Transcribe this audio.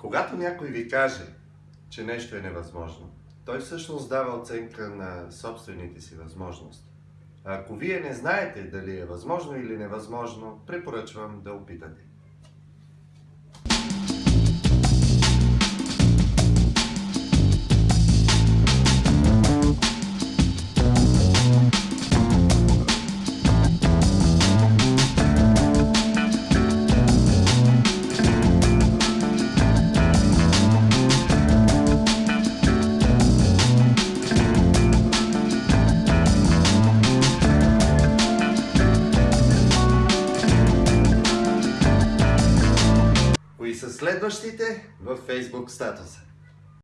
Когато някой ви каже, че нещо е невъзможно, той всъщност дава оценка на собствените си възможности. А ако вие не знаете дали е възможно или невъзможно, препоръчвам да опитате. Са следващите в Facebook статуса?